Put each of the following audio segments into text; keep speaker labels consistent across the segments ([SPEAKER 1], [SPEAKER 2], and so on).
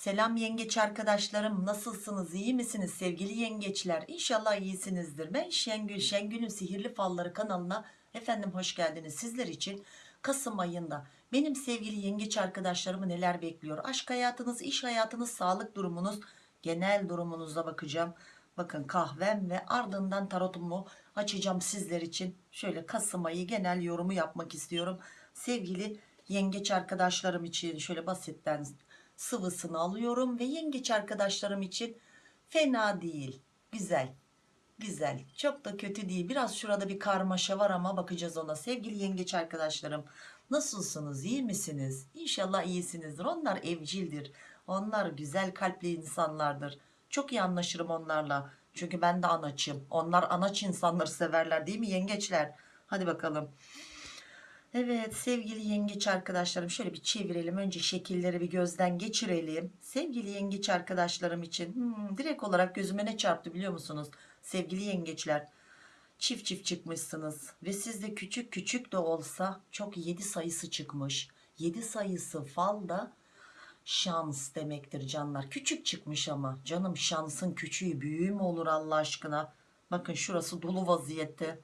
[SPEAKER 1] Selam yengeç arkadaşlarım nasılsınız? İyi misiniz sevgili yengeçler? İnşallah iyisinizdir. Ben Şengül Şengül'ün sihirli falları kanalına efendim hoş geldiniz. Sizler için Kasım ayında benim sevgili yengeç arkadaşlarımı neler bekliyor? Aşk hayatınız iş hayatınız sağlık durumunuz genel durumunuza bakacağım. Bakın kahvem ve ardından tarotumu açacağım sizler için. Şöyle Kasım ayı genel yorumu yapmak istiyorum. Sevgili yengeç arkadaşlarım için şöyle basitten sıvısını alıyorum ve yengeç arkadaşlarım için fena değil. Güzel. Güzel. Çok da kötü değil. Biraz şurada bir karmaşa var ama bakacağız ona. Sevgili yengeç arkadaşlarım nasılsınız? İyi misiniz? İnşallah iyisinizdir. Onlar evcildir. Onlar güzel kalpli insanlardır. Çok iyi anlaşırım onlarla. Çünkü ben de anaçım. Onlar anaç insanları severler değil mi yengeçler? Hadi bakalım Evet sevgili yengeç arkadaşlarım şöyle bir çevirelim. Önce şekilleri bir gözden geçirelim. Sevgili yengeç arkadaşlarım için hmm, direkt olarak gözüme ne çarptı biliyor musunuz? Sevgili yengeçler çift çift çıkmışsınız ve sizde küçük küçük de olsa çok 7 sayısı çıkmış. 7 sayısı falda şans demektir canlar. Küçük çıkmış ama canım şansın küçüğü büyüğü mü olur Allah aşkına? Bakın şurası dolu vaziyette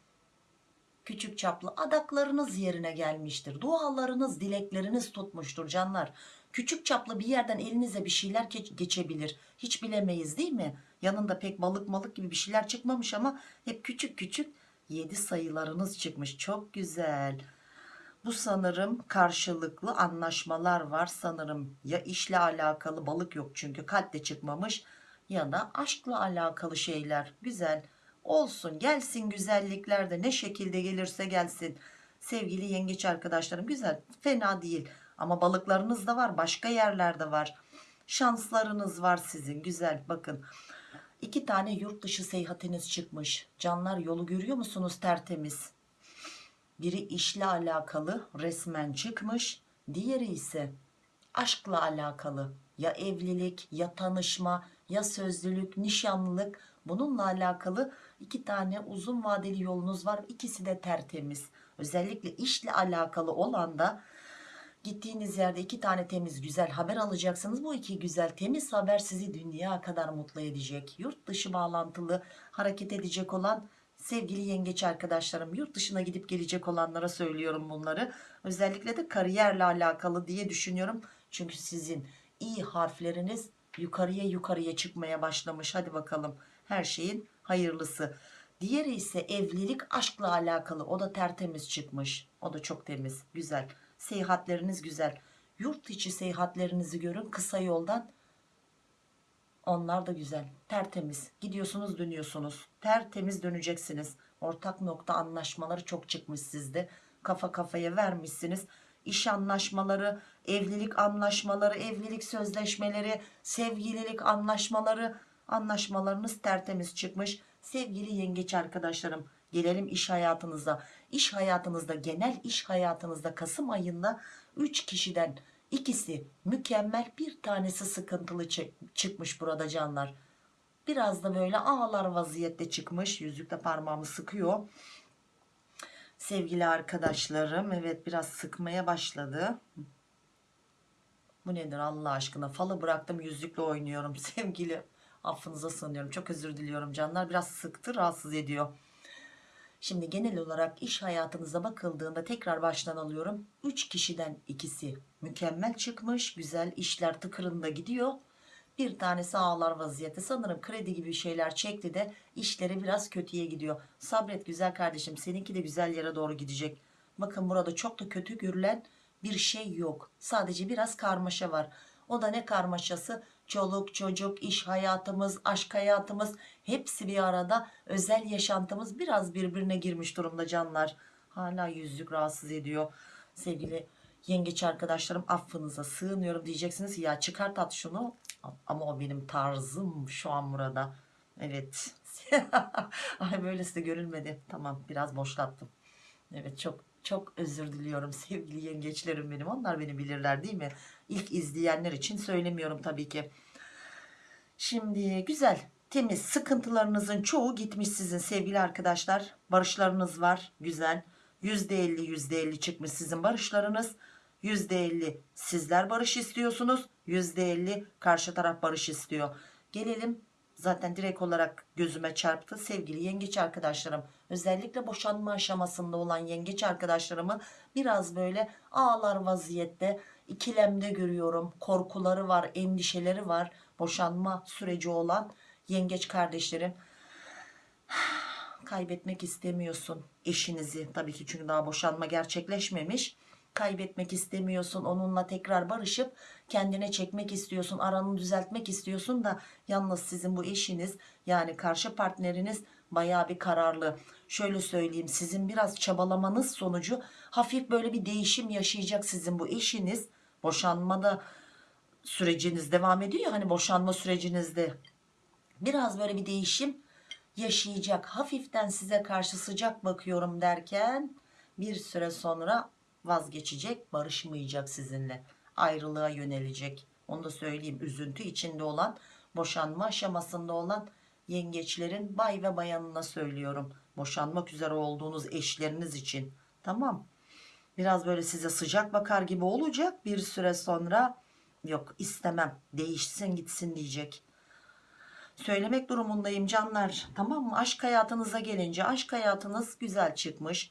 [SPEAKER 1] küçük çaplı adaklarınız yerine gelmiştir. Dualarınız, dilekleriniz tutmuştur canlar. Küçük çaplı bir yerden elinize bir şeyler geçebilir. Hiç bilemeyiz değil mi? Yanında pek balık malık gibi bir şeyler çıkmamış ama hep küçük küçük 7 sayılarınız çıkmış. Çok güzel. Bu sanırım karşılıklı anlaşmalar var sanırım. Ya işle alakalı balık yok çünkü kalp de çıkmamış ya da aşkla alakalı şeyler. Güzel olsun gelsin güzellikler de ne şekilde gelirse gelsin. Sevgili yengeç arkadaşlarım güzel fena değil. Ama balıklarınız da var başka yerlerde var. Şanslarınız var sizin güzel bakın. İki tane yurt dışı seyahatiniz çıkmış. Canlar yolu görüyor musunuz tertemiz? Biri işle alakalı resmen çıkmış. Diğeri ise aşkla alakalı. Ya evlilik ya tanışma ya sözlülük nişanlılık. Bununla alakalı iki tane uzun vadeli yolunuz var. İkisi de tertemiz. Özellikle işle alakalı olan da gittiğiniz yerde iki tane temiz güzel haber alacaksınız. Bu iki güzel temiz haber sizi dünya kadar mutlu edecek. Yurt dışı bağlantılı hareket edecek olan sevgili yengeç arkadaşlarım yurt dışına gidip gelecek olanlara söylüyorum bunları. Özellikle de kariyerle alakalı diye düşünüyorum. Çünkü sizin iyi harfleriniz yukarıya yukarıya çıkmaya başlamış. Hadi bakalım her şeyin hayırlısı. Diğeri ise evlilik aşkla alakalı. O da tertemiz çıkmış. O da çok temiz güzel. Seyahatleriniz güzel. Yurt içi seyahatlerinizi görün kısa yoldan. Onlar da güzel tertemiz. Gidiyorsunuz dönüyorsunuz. Tertemiz döneceksiniz. Ortak nokta anlaşmaları çok çıkmış sizde. Kafa kafaya vermişsiniz. İş anlaşmaları evlilik anlaşmaları evlilik sözleşmeleri sevgililik anlaşmaları anlaşmalarınız tertemiz çıkmış. Sevgili yengeç arkadaşlarım gelelim iş hayatınıza. İş hayatınızda genel iş hayatınızda Kasım ayında 3 kişiden ikisi mükemmel bir tanesi sıkıntılı çıkmış burada canlar. Biraz da böyle ağlar vaziyette çıkmış. Yüzükle parmağımı sıkıyor. Sevgili arkadaşlarım evet biraz sıkmaya başladı. Bu nedir Allah aşkına? Falı bıraktım yüzükle oynuyorum sevgili affınıza sığınıyorum. Çok özür diliyorum canlar. Biraz sıktı rahatsız ediyor. Şimdi genel olarak iş hayatınıza bakıldığında tekrar baştan alıyorum. 3 kişiden ikisi mükemmel çıkmış güzel işler tıkırında gidiyor. Bir tanesi ağlar vaziyette. Sanırım kredi gibi şeyler çekti de işleri biraz kötüye gidiyor. Sabret güzel kardeşim seninki de güzel yere doğru gidecek. Bakın burada çok da kötü görülen bir şey yok. Sadece biraz karmaşa var. O da ne karmaşası çoluk çocuk iş hayatımız aşk hayatımız hepsi bir arada. Özel yaşantımız biraz birbirine girmiş durumda canlar. Hala yüzlük rahatsız ediyor. Sevgili yengeç arkadaşlarım affınıza sığınıyorum diyeceksiniz. Ya çıkart at şunu. Ama o benim tarzım şu an burada. Evet. Ay böylesi de görülmedi tamam biraz boşlattım. Evet çok çok özür diliyorum sevgili yengeçlerim benim. Onlar beni bilirler değil mi? İlk izleyenler için söylemiyorum tabii ki. Şimdi güzel temiz. Sıkıntılarınızın çoğu gitmiş sizin sevgili arkadaşlar. Barışlarınız var güzel. %50 %50 çıkmış sizin barışlarınız. %50 sizler barış istiyorsunuz. %50 karşı taraf barış istiyor. Gelelim zaten direkt olarak gözüme çarptı sevgili yengeç arkadaşlarım. Özellikle boşanma aşamasında olan yengeç arkadaşlarımı biraz böyle ağlar vaziyette ikilemde görüyorum. Korkuları var, endişeleri var. Boşanma süreci olan yengeç kardeşlerim kaybetmek istemiyorsun eşinizi tabii ki çünkü daha boşanma gerçekleşmemiş kaybetmek istemiyorsun onunla tekrar barışıp kendine çekmek istiyorsun aranı düzeltmek istiyorsun da yalnız sizin bu eşiniz yani karşı partneriniz baya bir kararlı. Şöyle söyleyeyim sizin biraz çabalamanız sonucu hafif böyle bir değişim yaşayacak sizin bu eşiniz. Boşanmada süreciniz devam ediyor hani boşanma sürecinizde. Biraz böyle bir değişim yaşayacak. Hafiften size karşı sıcak bakıyorum derken bir süre sonra vazgeçecek barışmayacak sizinle ayrılığa yönelecek. Onu da söyleyeyim üzüntü içinde olan boşanma aşamasında olan yengeçlerin bay ve bayanına söylüyorum. Boşanmak üzere olduğunuz eşleriniz için. Tamam. Biraz böyle size sıcak bakar gibi olacak. Bir süre sonra yok istemem değişsin gitsin diyecek. Söylemek durumundayım canlar. Tamam mı? Aşk hayatınıza gelince aşk hayatınız güzel çıkmış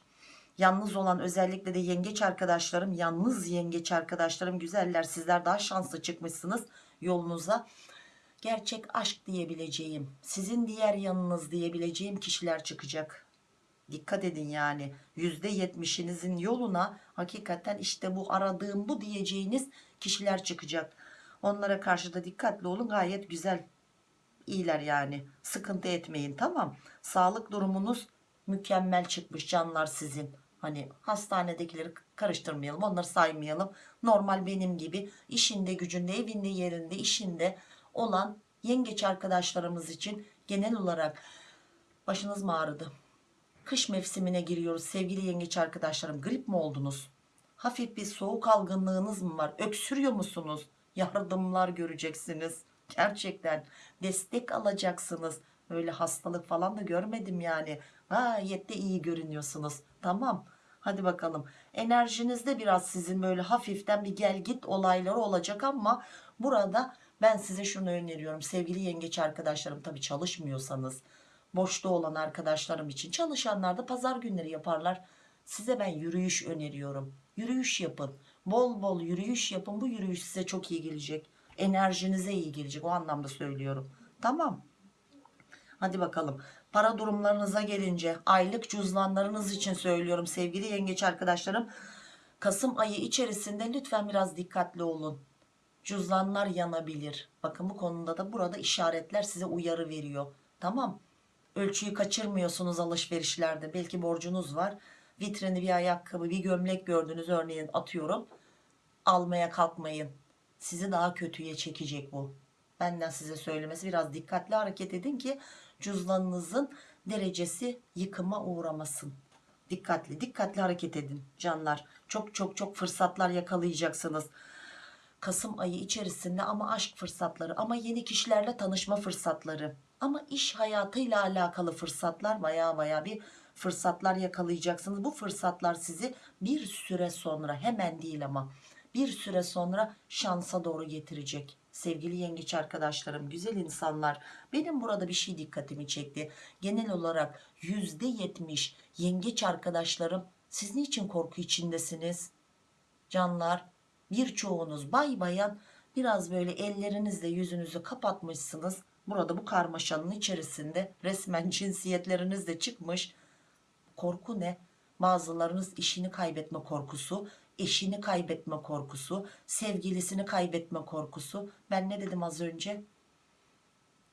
[SPEAKER 1] yalnız olan özellikle de yengeç arkadaşlarım yalnız yengeç arkadaşlarım güzeller sizler daha şanslı çıkmışsınız yolunuza. Gerçek aşk diyebileceğim sizin diğer yanınız diyebileceğim kişiler çıkacak. Dikkat edin yani yüzde yetmişinizin yoluna hakikaten işte bu aradığım bu diyeceğiniz kişiler çıkacak. Onlara karşı da dikkatli olun gayet güzel iyiler yani. Sıkıntı etmeyin tamam. Sağlık durumunuz mükemmel çıkmış canlar sizin hani hastanedekileri karıştırmayalım onları saymayalım. Normal benim gibi işinde gücünde evinde yerinde işinde olan yengeç arkadaşlarımız için genel olarak başınız mı ağrıdı? Kış mevsimine giriyoruz. Sevgili yengeç arkadaşlarım grip mi oldunuz? Hafif bir soğuk algınlığınız mı var? Öksürüyor musunuz? Yardımlar göreceksiniz. Gerçekten destek alacaksınız. Öyle hastalık falan da görmedim yani. Gayet de iyi görünüyorsunuz. Tamam hadi bakalım. Enerjinizde biraz sizin böyle hafiften bir gel git olayları olacak ama burada ben size şunu öneriyorum. Sevgili yengeç arkadaşlarım tabi çalışmıyorsanız boşta olan arkadaşlarım için çalışanlar da pazar günleri yaparlar. Size ben yürüyüş öneriyorum. Yürüyüş yapın. Bol bol yürüyüş yapın. Bu yürüyüş size çok iyi gelecek. Enerjinize iyi gelecek. O anlamda söylüyorum. Tamam hadi bakalım. Para durumlarınıza gelince aylık cüzdanlarınız için söylüyorum sevgili yengeç arkadaşlarım. Kasım ayı içerisinde lütfen biraz dikkatli olun. Cüzdanlar yanabilir. Bakın bu konuda da burada işaretler size uyarı veriyor. Tamam. Ölçüyü kaçırmıyorsunuz alışverişlerde. Belki borcunuz var. Vitrini bir ayakkabı bir gömlek gördünüz. Örneğin atıyorum. Almaya kalkmayın. Sizi daha kötüye çekecek bu. Benden size söylemesi biraz dikkatli hareket edin ki cüzdanınızın derecesi yıkıma uğramasın. Dikkatli dikkatli hareket edin canlar. Çok çok çok fırsatlar yakalayacaksınız. Kasım ayı içerisinde ama aşk fırsatları ama yeni kişilerle tanışma fırsatları ama iş hayatıyla alakalı fırsatlar baya baya bir fırsatlar yakalayacaksınız. Bu fırsatlar sizi bir süre sonra hemen değil ama bir süre sonra şansa doğru getirecek sevgili yengeç arkadaşlarım güzel insanlar benim burada bir şey dikkatimi çekti. Genel olarak yüzde yetmiş yengeç arkadaşlarım siz niçin korku içindesiniz? Canlar birçoğunuz bay bayan biraz böyle ellerinizle yüzünüzü kapatmışsınız. Burada bu karmaşanın içerisinde resmen cinsiyetleriniz de çıkmış. Korku ne? Bazılarınız işini kaybetme korkusu eşini kaybetme korkusu sevgilisini kaybetme korkusu. Ben ne dedim az önce?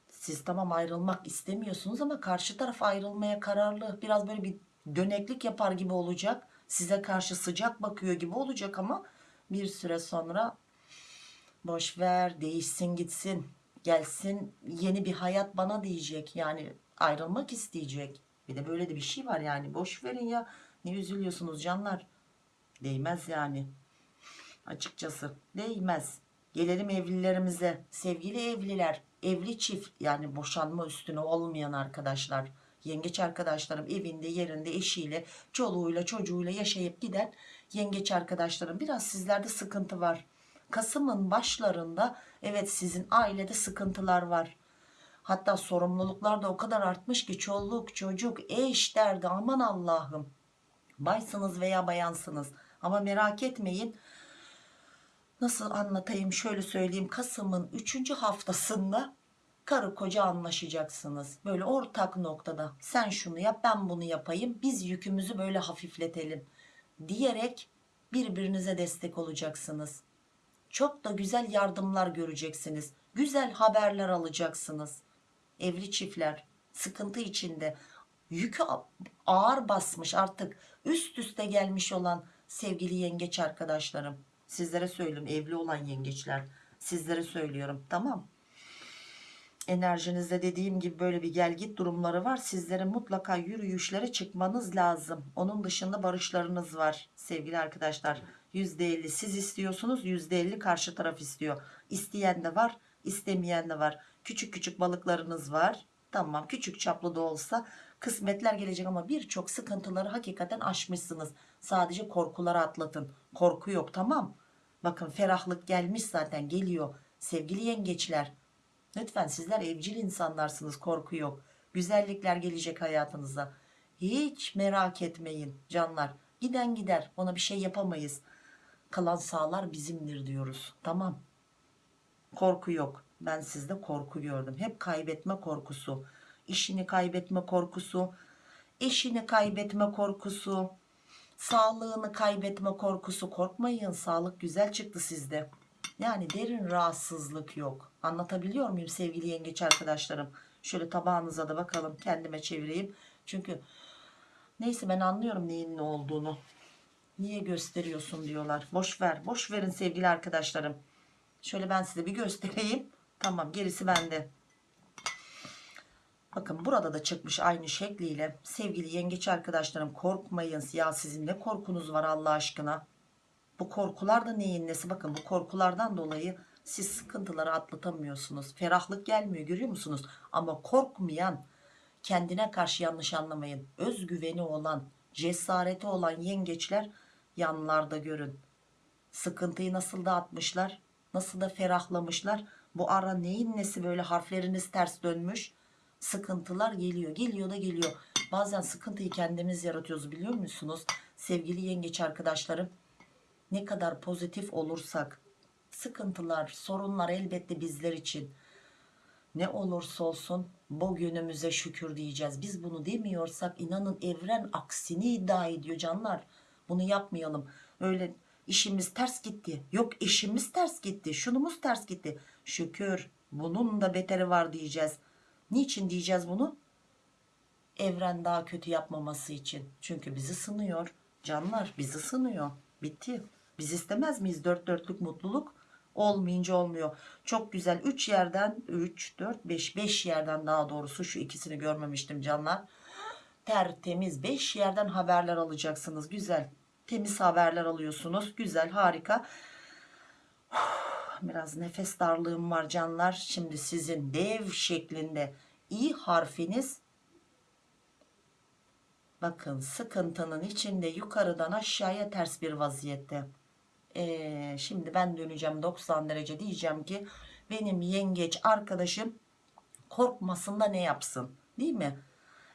[SPEAKER 1] Siz tamam ayrılmak istemiyorsunuz ama karşı taraf ayrılmaya kararlı. Biraz böyle bir döneklik yapar gibi olacak. Size karşı sıcak bakıyor gibi olacak ama bir süre sonra boş ver değişsin gitsin gelsin yeni bir hayat bana diyecek. Yani ayrılmak isteyecek. Bir de böyle de bir şey var yani. Boş verin ya. Ne üzülüyorsunuz canlar değmez yani açıkçası değmez gelelim evlilerimize sevgili evliler evli çift yani boşanma üstüne olmayan arkadaşlar yengeç arkadaşlarım evinde yerinde eşiyle çoluğuyla çocuğuyla yaşayıp giden yengeç arkadaşlarım biraz sizlerde sıkıntı var. Kasım'ın başlarında evet sizin ailede sıkıntılar var. Hatta sorumluluklar da o kadar artmış ki çoluk çocuk eş derdi aman Allah'ım. Baysınız veya bayansınız ama merak etmeyin. Nasıl anlatayım şöyle söyleyeyim Kasım'ın 3. haftasında karı koca anlaşacaksınız. Böyle ortak noktada sen şunu yap ben bunu yapayım biz yükümüzü böyle hafifletelim diyerek birbirinize destek olacaksınız. Çok da güzel yardımlar göreceksiniz. Güzel haberler alacaksınız. Evli çiftler sıkıntı içinde yükü ağır basmış artık üst üste gelmiş olan sevgili yengeç arkadaşlarım. Sizlere söylüyorum evli olan yengeçler. Sizlere söylüyorum tamam enerjinizde dediğim gibi böyle bir gel git durumları var. Sizlere mutlaka yürüyüşlere çıkmanız lazım. Onun dışında barışlarınız var sevgili arkadaşlar. %50 siz istiyorsunuz %50 karşı taraf istiyor. İsteyen de var istemeyen de var. Küçük küçük balıklarınız var. Tamam küçük çaplı da olsa kısmetler gelecek ama birçok sıkıntıları hakikaten aşmışsınız. Sadece korkuları atlatın. Korku yok tamam. Bakın ferahlık gelmiş zaten geliyor. Sevgili yengeçler Lütfen sizler evcil insanlarsınız korku yok. Güzellikler gelecek hayatınıza. Hiç merak etmeyin canlar. Giden gider ona bir şey yapamayız. Kalan sağlar bizimdir diyoruz. Tamam. Korku yok. Ben sizde korku gördüm. Hep kaybetme korkusu. İşini kaybetme korkusu. Eşini kaybetme korkusu. Sağlığını kaybetme korkusu. Korkmayın sağlık güzel çıktı sizde. Yani derin rahatsızlık yok. Anlatabiliyor muyum sevgili yengeç arkadaşlarım? Şöyle tabağınıza da bakalım kendime çevireyim. Çünkü neyse ben anlıyorum neyin ne olduğunu. Niye gösteriyorsun diyorlar. Boş ver. Boş verin sevgili arkadaşlarım. Şöyle ben size bir göstereyim. Tamam gerisi bende. Bakın burada da çıkmış aynı şekliyle. Sevgili yengeç arkadaşlarım korkmayın. Ya sizin ne korkunuz var Allah aşkına. Bu korkular da neyin nesi? Bakın bu korkulardan dolayı siz sıkıntıları atlatamıyorsunuz. Ferahlık gelmiyor görüyor musunuz? Ama korkmayan, kendine karşı yanlış anlamayın. Özgüveni olan, cesareti olan yengeçler yanlarda görün. Sıkıntıyı nasıl da atmışlar, nasıl da ferahlamışlar. Bu ara neyin nesi böyle harfleriniz ters dönmüş. Sıkıntılar geliyor, geliyor da geliyor. Bazen sıkıntıyı kendimiz yaratıyoruz biliyor musunuz? Sevgili yengeç arkadaşlarım ne kadar pozitif olursak sıkıntılar, sorunlar elbette bizler için ne olursa olsun bugünümüze şükür diyeceğiz. Biz bunu demiyorsak inanın evren aksini iddia ediyor canlar. Bunu yapmayalım. Öyle işimiz ters gitti. Yok işimiz ters gitti. Şunumuz ters gitti. Şükür bunun da beteri var diyeceğiz. Niçin diyeceğiz bunu? Evren daha kötü yapmaması için. Çünkü bizi sınıyor. Canlar bizi sınıyor. Bitti. Biz istemez miyiz dört dörtlük mutluluk? Olmayınca olmuyor. Çok güzel 3 yerden 3, 4, 5, 5 yerden daha doğrusu şu ikisini görmemiştim canlar. Tertemiz 5 yerden haberler alacaksınız. Güzel. Temiz haberler alıyorsunuz. Güzel harika. Biraz nefes darlığım var canlar. Şimdi sizin dev şeklinde i harfiniz bakın sıkıntının içinde yukarıdan aşağıya ters bir vaziyette ee, şimdi ben döneceğim 90 derece diyeceğim ki benim yengeç arkadaşım korkmasın da ne yapsın değil mi?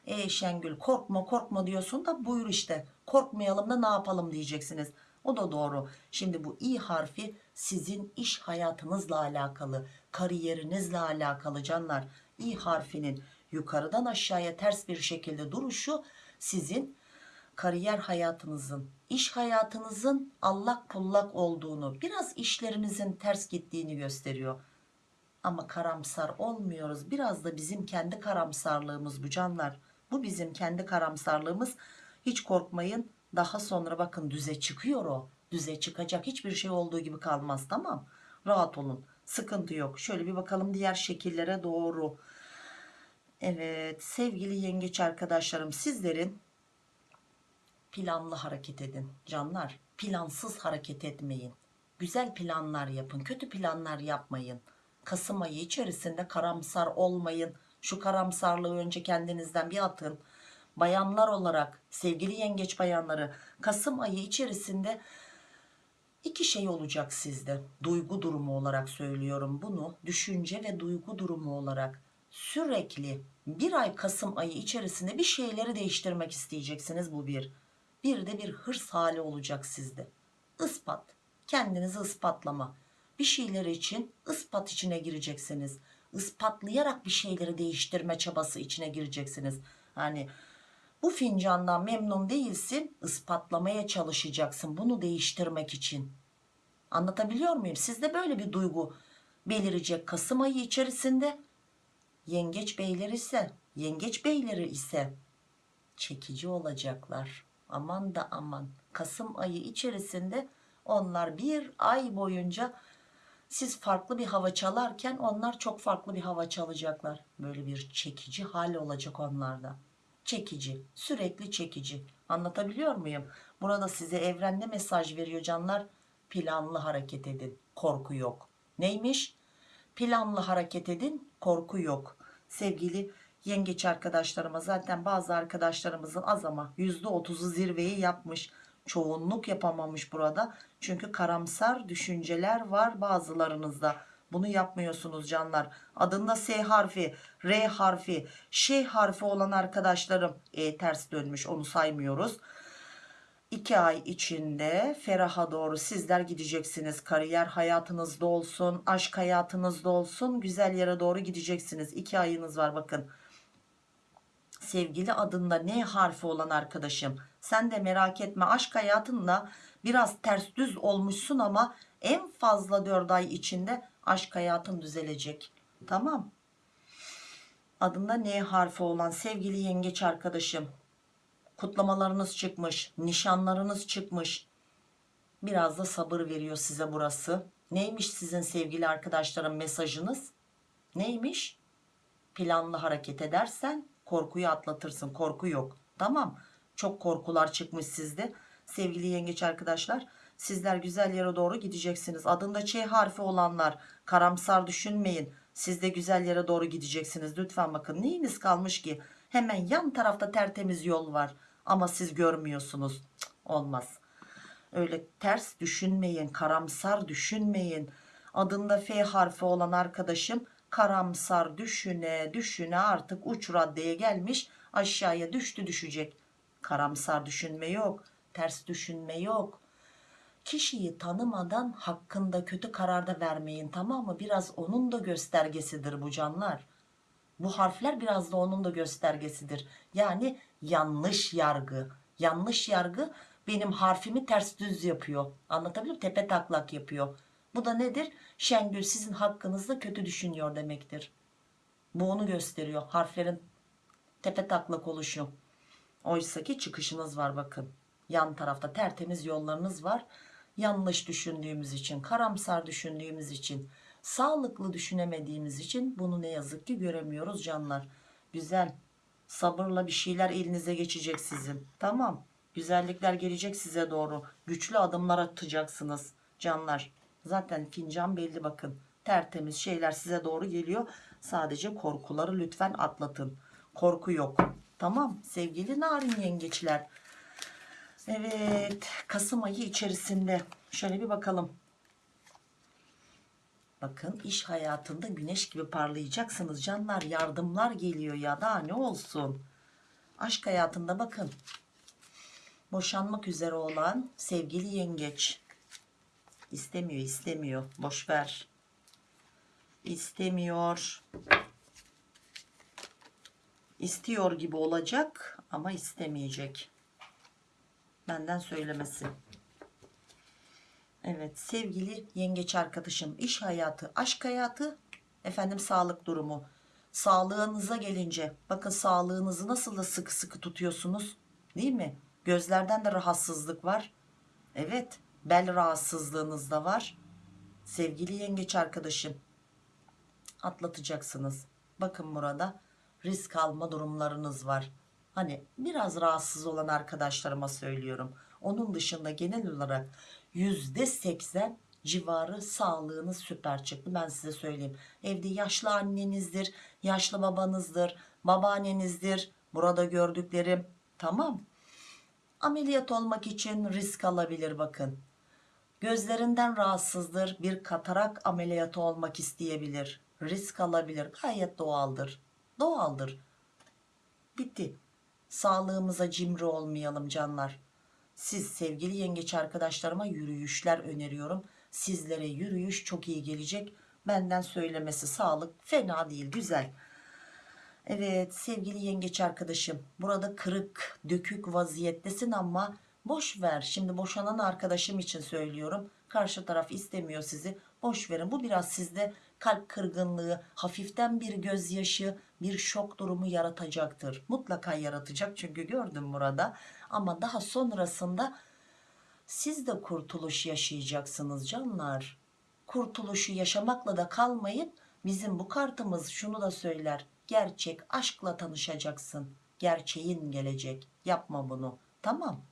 [SPEAKER 1] E Şengül korkma korkma diyorsun da buyur işte korkmayalım da ne yapalım diyeceksiniz. O da doğru. Şimdi bu i harfi sizin iş hayatınızla alakalı, kariyerinizle alakalı canlar. i harfinin yukarıdan aşağıya ters bir şekilde duruşu sizin kariyer hayatınızın, iş hayatınızın allak pullak olduğunu, biraz işlerinizin ters gittiğini gösteriyor. Ama karamsar olmuyoruz. Biraz da bizim kendi karamsarlığımız bu canlar. Bu bizim kendi karamsarlığımız. Hiç korkmayın. Daha sonra bakın düze çıkıyor o. Düze çıkacak. Hiçbir şey olduğu gibi kalmaz tamam. Rahat olun. Sıkıntı yok. Şöyle bir bakalım diğer şekillere doğru. Evet sevgili yengeç arkadaşlarım sizlerin planlı hareket edin canlar plansız hareket etmeyin güzel planlar yapın kötü planlar yapmayın Kasım ayı içerisinde karamsar olmayın şu karamsarlığı önce kendinizden bir atın bayanlar olarak sevgili yengeç bayanları Kasım ayı içerisinde iki şey olacak sizde. Duygu durumu olarak söylüyorum bunu. Düşünce ve duygu durumu olarak. Sürekli bir ay Kasım ayı içerisinde bir şeyleri değiştirmek isteyeceksiniz bu bir. Bir de bir hırs hali olacak sizde. İspat. Kendinizi ispatlama. Bir şeyler için ispat içine gireceksiniz. İspatlayarak bir şeyleri değiştirme çabası içine gireceksiniz. Hani bu fincandan memnun değilsin ispatlamaya çalışacaksın bunu değiştirmek için. Anlatabiliyor muyum? Sizde böyle bir duygu belirecek Kasım ayı içerisinde. Yengeç beyleri ise yengeç beyleri ise çekici olacaklar. Aman da aman. Kasım ayı içerisinde onlar bir ay boyunca siz farklı bir hava çalarken onlar çok farklı bir hava çalacaklar. Böyle bir çekici hal olacak onlarda çekici sürekli çekici. Anlatabiliyor muyum? Burada size evren ne mesaj veriyor canlar. Planlı hareket edin korku yok. Neymiş? Planlı hareket edin korku yok. Sevgili yengeç arkadaşlarıma zaten bazı arkadaşlarımızın az ama %30'u zirveyi yapmış. Çoğunluk yapamamış burada. Çünkü karamsar düşünceler var bazılarınızda bunu yapmıyorsunuz canlar. Adında S harfi R harfi Ş harfi olan arkadaşlarım e, ters dönmüş onu saymıyoruz. 2 ay içinde feraha doğru sizler gideceksiniz. Kariyer hayatınızda olsun aşk hayatınızda olsun güzel yere doğru gideceksiniz. 2 ayınız var bakın. Sevgili adında ne harfi olan arkadaşım sen de merak etme aşk hayatında biraz ters düz olmuşsun ama en fazla 4 ay içinde aşk hayatın düzelecek. Tamam. Adında ne harfi olan sevgili yengeç arkadaşım. Kutlamalarınız çıkmış nişanlarınız çıkmış. Biraz da sabır veriyor size burası. Neymiş sizin sevgili arkadaşlarım mesajınız? Neymiş? Planlı hareket edersen korkuyu atlatırsın korku yok. Tamam. Çok korkular çıkmış sizde. Sevgili yengeç arkadaşlar sizler güzel yere doğru gideceksiniz. Adında Ç harfi olanlar karamsar düşünmeyin. Siz de güzel yere doğru gideceksiniz. Lütfen bakın neyiniz kalmış ki? Hemen yan tarafta tertemiz yol var. Ama siz görmüyorsunuz. Cık, olmaz. Öyle ters düşünmeyin karamsar düşünmeyin. Adında F harfi olan arkadaşım karamsar düşüne düşüne artık uç raddeye gelmiş aşağıya düştü düşecek. Karamsar düşünme yok ters düşünme yok kişiyi tanımadan hakkında kötü kararda vermeyin tamam mı? Biraz onun da göstergesidir bu canlar. Bu harfler biraz da onun da göstergesidir. Yani yanlış yargı. Yanlış yargı benim harfimi ters düz yapıyor. Anlatabiliyor muyum? Tepe taklak yapıyor. Bu da nedir? Şengül sizin hakkınızda kötü düşünüyor demektir. Bu onu gösteriyor harflerin tepe taklak oluşu. Oysa ki çıkışınız var bakın. Yan tarafta tertemiz yollarınız var yanlış düşündüğümüz için karamsar düşündüğümüz için sağlıklı düşünemediğimiz için bunu ne yazık ki göremiyoruz canlar. Güzel. Sabırla bir şeyler elinize geçecek sizin. Tamam. Güzellikler gelecek size doğru. Güçlü adımlar atacaksınız canlar. Zaten fincan belli bakın. Tertemiz şeyler size doğru geliyor. Sadece korkuları lütfen atlatın. Korku yok. Tamam. Sevgili narin yengeçler evet Kasım ayı içerisinde. Şöyle bir bakalım. Bakın iş hayatında güneş gibi parlayacaksınız canlar. Yardımlar geliyor ya da ne olsun? Aşk hayatında bakın. Boşanmak üzere olan sevgili yengeç. İstemiyor istemiyor. Boş ver. İstemiyor. İstiyor gibi olacak ama istemeyecek benden söylemesi. Evet sevgili yengeç arkadaşım iş hayatı aşk hayatı efendim sağlık durumu. Sağlığınıza gelince bakın sağlığınızı nasıl da sıkı sıkı tutuyorsunuz değil mi? Gözlerden de rahatsızlık var. Evet bel rahatsızlığınız da var. Sevgili yengeç arkadaşım atlatacaksınız. Bakın burada risk alma durumlarınız var hani biraz rahatsız olan arkadaşlarıma söylüyorum. Onun dışında genel olarak yüzde seksen civarı sağlığınız süper çıktı. Ben size söyleyeyim. Evde yaşlı annenizdir yaşlı babanızdır babaannenizdir. Burada gördüklerim tamam. Ameliyat olmak için risk alabilir bakın. Gözlerinden rahatsızdır bir katarak ameliyatı olmak isteyebilir. Risk alabilir. Gayet doğaldır. Doğaldır. Bitti sağlığımıza cimri olmayalım canlar. Siz sevgili yengeç arkadaşlarıma yürüyüşler öneriyorum. Sizlere yürüyüş çok iyi gelecek. Benden söylemesi sağlık fena değil güzel. Evet sevgili yengeç arkadaşım burada kırık dökük vaziyettesin ama boş ver. Şimdi boşanan arkadaşım için söylüyorum. Karşı taraf istemiyor sizi. Boş verin. Bu biraz sizde kalp kırgınlığı hafiften bir gözyaşı bir şok durumu yaratacaktır. Mutlaka yaratacak çünkü gördüm burada. Ama daha sonrasında siz de kurtuluş yaşayacaksınız canlar. Kurtuluşu yaşamakla da kalmayıp bizim bu kartımız şunu da söyler. Gerçek aşkla tanışacaksın. Gerçeğin gelecek. Yapma bunu. Tamam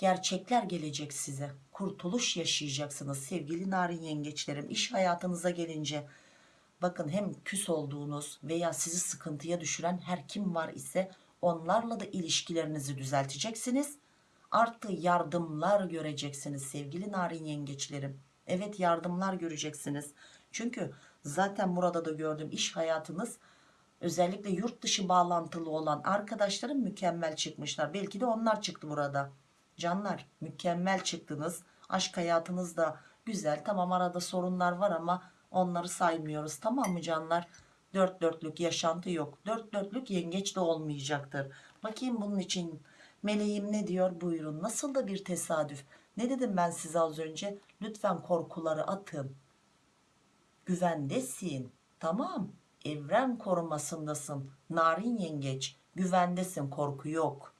[SPEAKER 1] gerçekler gelecek size. Kurtuluş yaşayacaksınız sevgili narin yengeçlerim iş hayatınıza gelince. Bakın hem küs olduğunuz veya sizi sıkıntıya düşüren her kim var ise onlarla da ilişkilerinizi düzelteceksiniz. Artı yardımlar göreceksiniz sevgili narin yengeçlerim. Evet yardımlar göreceksiniz. Çünkü zaten burada da gördüm iş hayatınız özellikle yurt dışı bağlantılı olan arkadaşlarım mükemmel çıkmışlar. Belki de onlar çıktı burada canlar mükemmel çıktınız. Aşk hayatınız da güzel. Tamam arada sorunlar var ama onları saymıyoruz. Tamam mı canlar? Dört dörtlük yaşantı yok. Dört dörtlük yengeç de olmayacaktır. Bakayım bunun için meleğim ne diyor? Buyurun. Nasıl da bir tesadüf. Ne dedim ben size az önce? Lütfen korkuları atın. Güvendesin. Tamam. Evren korumasındasın. Narin yengeç. Güvendesin. Korku yok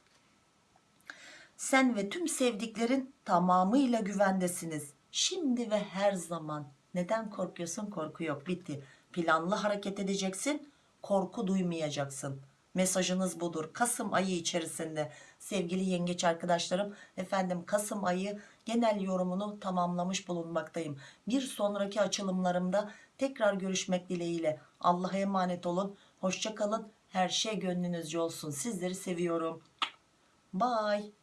[SPEAKER 1] sen ve tüm sevdiklerin tamamıyla güvendesiniz. Şimdi ve her zaman. Neden korkuyorsun? Korku yok. Bitti. Planlı hareket edeceksin korku duymayacaksın. Mesajınız budur. Kasım ayı içerisinde. Sevgili yengeç arkadaşlarım efendim Kasım ayı genel yorumunu tamamlamış bulunmaktayım. Bir sonraki açılımlarımda tekrar görüşmek dileğiyle. Allah'a emanet olun. Hoşça kalın. Her şey gönlünüzce olsun. Sizleri seviyorum. Bye